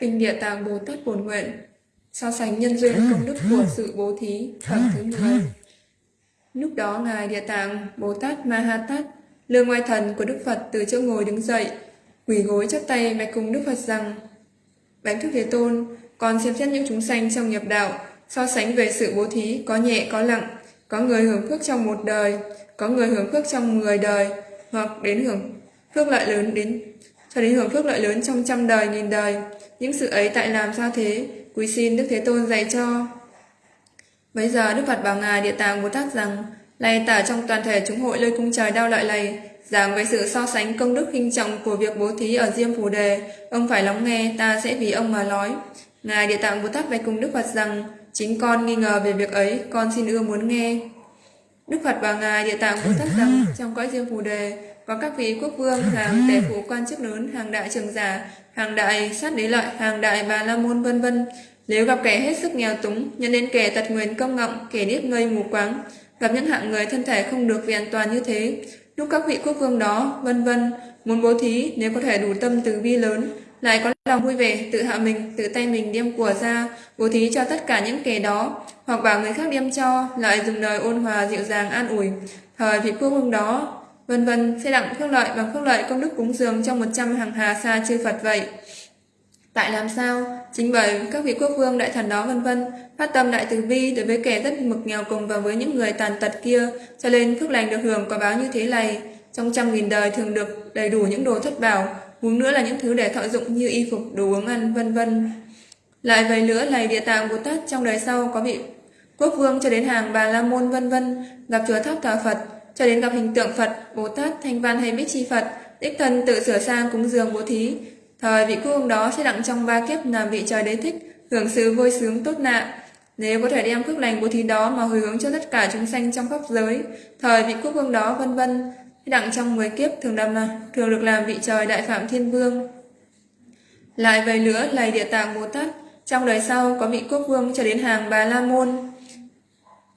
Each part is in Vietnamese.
Kinh Địa Tạng Bồ Tát Bổn Nguyện So sánh nhân duyên công đức của sự bố thí Phẩm thứ 10 Lúc đó Ngài Địa Tạng Bồ Tát Ma Ha Tát Lương ngoại thần của Đức Phật từ chỗ ngồi đứng dậy quỳ gối chắp tay bạch cùng Đức Phật rằng Bánh thức Thế Tôn còn xem xét những chúng sanh trong nghiệp đạo so sánh về sự bố thí, có nhẹ, có nặng. Có người hưởng phước trong một đời, có người hưởng phước trong 10 đời, hoặc đến hưởng phước lợi lớn đến, cho đến hưởng phước lợi lớn trong trăm đời, nghìn đời. Những sự ấy tại làm sao thế? Quý xin Đức Thế Tôn dạy cho. Bây giờ Đức Phật bảo Ngài Địa Tạng Bồ Tát rằng lạy tả trong toàn thể chúng hội lơi cung trời đau lợi lầy giảng về sự so sánh công đức khinh trọng của việc bố thí ở Diêm Phù Đề, ông phải lắng nghe, ta sẽ vì ông mà nói. Ngài Địa Tạng Bồ Tát bạch cùng Đức Phật rằng chính con nghi ngờ về việc ấy con xin ưa muốn nghe. Đức Phật và Ngài Địa Tạng Bồ Tát rằng trong cõi riêng Phù Đề có các vị quốc vương hàng tể phụ quan chức lớn hàng đại trường giả hàng đại sát đế lợi hàng đại bà la môn vân vân. Nếu gặp kẻ hết sức nghèo túng, nhận đến kẻ tật nguyền công ngọng, kẻ điếc ngây mù quáng, gặp những hạng người thân thể không được vì an toàn như thế, lúc các vị quốc vương đó, vân vân, muốn bố thí nếu có thể đủ tâm từ bi lớn, lại có lòng vui vẻ, tự hạ mình, tự tay mình đem của ra, bố thí cho tất cả những kẻ đó, hoặc bảo người khác đem cho, lại dùng lời ôn hòa dịu dàng an ủi. Thời vị quốc vương đó, vân vân sẽ đặng phước lợi bằng phước lợi công đức cúng dường trong 100 hàng hà xa chư Phật vậy. Tại làm sao? Chính bởi các vị quốc vương đại thần đó vân vân phát tâm đại từ bi đối với kẻ rất mực nghèo cùng và với những người tàn tật kia, cho nên phước lành được hưởng quả báo như thế này. Trong trăm nghìn đời thường được đầy đủ những đồ thất bảo, huống nữa là những thứ để thọ dụng như y phục, đồ uống ăn, vân vân. Lại vậy nữa này địa tạng Bồ Tát trong đời sau có vị quốc vương cho đến hàng bà la môn vân vân gặp chùa tháp thờ Phật, cho đến gặp hình tượng Phật, Bồ Tát, Thanh Văn hay Bích Chi Phật, đích thân tự sửa sang cúng dường bố thí, Thời vị quốc vương đó sẽ đặng trong ba kiếp làm vị trời đế thích, hưởng sự vui sướng tốt nạ. Nếu có thể đem phước lành bố thí đó mà hồi hướng cho tất cả chúng sanh trong pháp giới, thời vị quốc vương đó vân vân, đặng trong 10 kiếp thường làm là, thường được làm vị trời đại phạm thiên vương. Lại về nữa là địa tạng Bồ Tát, trong đời sau có vị quốc vương cho đến hàng Bà La Môn.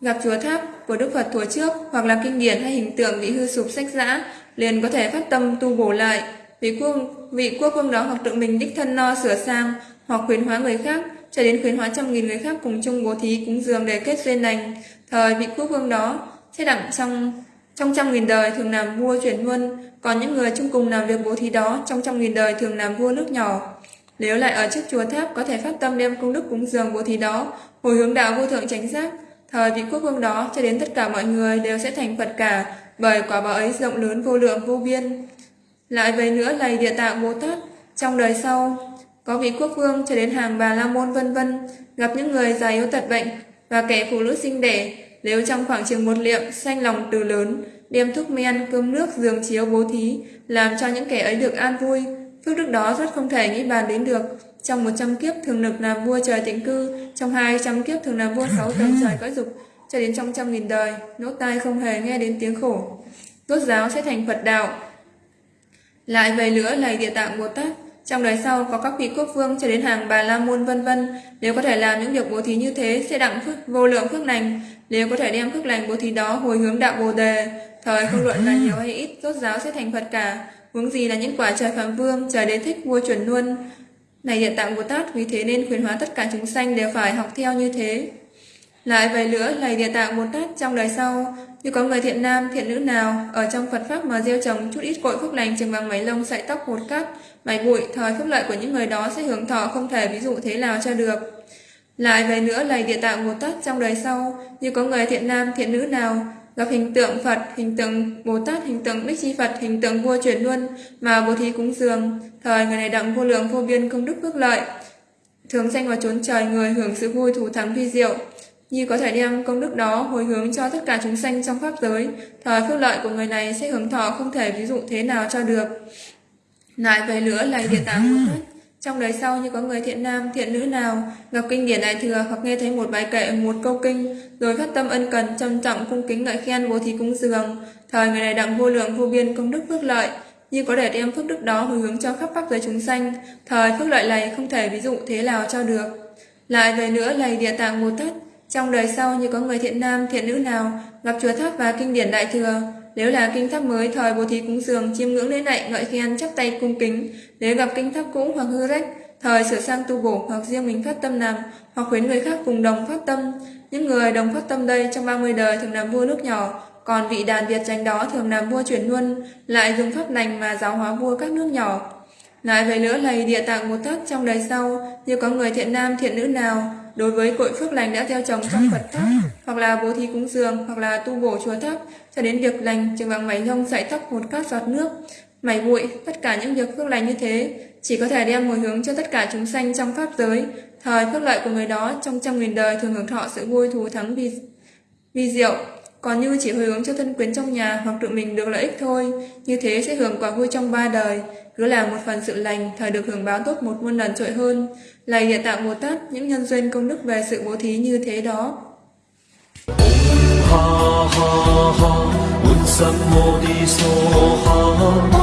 Gặp chúa tháp của Đức Phật thuở trước hoặc là kinh điển hay hình tượng bị hư sụp sách giã, liền có thể phát tâm tu bổ lại, vị quốc vị quốc vương đó hoặc tự mình đích thân no sửa sang hoặc khuyến hóa người khác cho đến khuyến hóa trăm nghìn người khác cùng chung bố thí cúng dường để kết duyên lành thời vị quốc vương đó sẽ đặng trong trong trăm nghìn đời thường làm vua chuyển luân còn những người chung cùng làm việc bố thí đó trong trăm nghìn đời thường làm vua nước nhỏ. Nếu lại ở trước chùa tháp có thể phát tâm đem công đức cúng dường bố thí đó hồi hướng đạo vô thượng chánh giác thời vị quốc vương đó cho đến tất cả mọi người đều sẽ thành phật cả bởi quả báo ấy rộng lớn vô lượng vô biên. Lại về nữa lầy địa tạng Bồ Tát, trong đời sau, có vị quốc vương cho đến hàng bà la môn vân vân gặp những người già yếu tật bệnh và kẻ phụ nữ sinh đẻ, nếu trong khoảng chừng một liệm sanh lòng từ lớn, đem thuốc men, cơm nước, giường chiếu bố thí, làm cho những kẻ ấy được an vui, phước đức đó rất không thể nghĩ bàn đến được. Trong một trăm kiếp thường lực làm vua trời tịnh cư, trong hai trăm kiếp thường làm vua sáu tầng trời cõi dục, cho đến trong trăm nghìn đời, nốt tai không hề nghe đến tiếng khổ. tốt giáo sẽ thành Phật đạo, lại về nữa lầy địa tạng Bồ Tát, trong đời sau có các vị quốc vương cho đến hàng bà la môn vân vân, nếu có thể làm những việc bố thí như thế sẽ đặng phước vô lượng phước lành, nếu có thể đem phước lành bố thí đó hồi hướng đạo Bồ đề, thời không luận là nhiều hay ít, tốt giáo sẽ thành Phật cả, huống gì là những quả trời phạm vương, trời đế thích vua chuẩn luôn. Này địa tạng Bồ Tát, vì thế nên khuyến hóa tất cả chúng sanh đều phải học theo như thế. Lại về nữa lầy địa tạng Bồ Tát trong đời sau, như có người thiện nam, thiện nữ nào ở trong Phật Pháp mà gieo trồng chút ít cội phúc lành chừng bằng mấy lông sợi tóc một cát, mày bụi, thời phúc lợi của những người đó sẽ hưởng thọ không thể ví dụ thế nào cho được. Lại về nữa lầy địa tạng Bồ Tát trong đời sau, như có người thiện nam, thiện nữ nào gặp hình tượng Phật, hình tượng Bồ Tát, hình tượng Bích Chi Phật, hình tượng vua chuyển luân mà bố thí cúng dường, thời người này đặng vô lượng vô biên công đức phước lợi, thường sanh vào chốn trời người hưởng sự vui thủ thắng vi diệu như có thể đem công đức đó hồi hướng cho tất cả chúng sanh trong pháp giới, thời phước lợi của người này sẽ hưởng thọ không thể ví dụ thế nào cho được. Lại về nữa là địa tạng Bồ Tát. Trong đời sau như có người thiện nam, thiện nữ nào gặp kinh điển đại thừa hoặc nghe thấy một bài kệ, một câu kinh, rồi phát tâm ân cần, trân trọng, cung kính ngợi khen bố thí cúng dường, thời người này đặng vô lượng vô biên công đức phước lợi, như có thể đem phước đức đó hồi hướng cho khắp pháp giới chúng sanh, thời phước lợi này không thể ví dụ thế nào cho được. Lại về nữa là địa tạng Bồ Tát, trong đời sau như có người thiện nam, thiện nữ nào gặp chùa tháp và kinh điển đại thừa, nếu là kinh tháp mới thời bố thí cúng dường, chiêm ngưỡng lễ lạy, ngợi khen, chắp tay cung kính, nếu gặp kinh tháp cũ hoặc hư rách, thời sửa sang tu bổ hoặc riêng mình phát tâm làm, hoặc khuyến người khác cùng đồng phát tâm. Những người đồng phát tâm đây trong 30 đời thường làm vua nước nhỏ, còn vị đàn Việt tranh đó thường làm vua chuyển luân, lại dùng pháp lành mà giáo hóa vua các nước nhỏ. Lại về nữa lầy địa tạng Bồ Tát trong đời sau, như có người thiện nam thiện nữ nào, đối với cội phước lành đã gieo trồng trong Phật tháp, hoặc là bố thí cúng dường, hoặc là tu bổ chùa tháp, cho đến việc lành chừng bằng mảy rông sải tóc một cát giọt nước, mảy bụi, tất cả những việc phước lành như thế, chỉ có thể đem hồi hướng cho tất cả chúng sanh trong pháp giới. Thời phước lợi của người đó trong trăm nghìn đời thường hưởng thọ sự vui thù thắng vi, vi diệu, còn như chỉ hồi hướng cho thân quyến trong nhà hoặc tự mình được lợi ích thôi, như thế sẽ hưởng quả vui trong ba đời, cứ làm một phần sự lành, thời được hưởng báo tốt một muôn lần trội hơn. Lạy địa tạng Bồ Tát, những nhân duyên công đức về sự bố thí như thế đó. ha ha ha.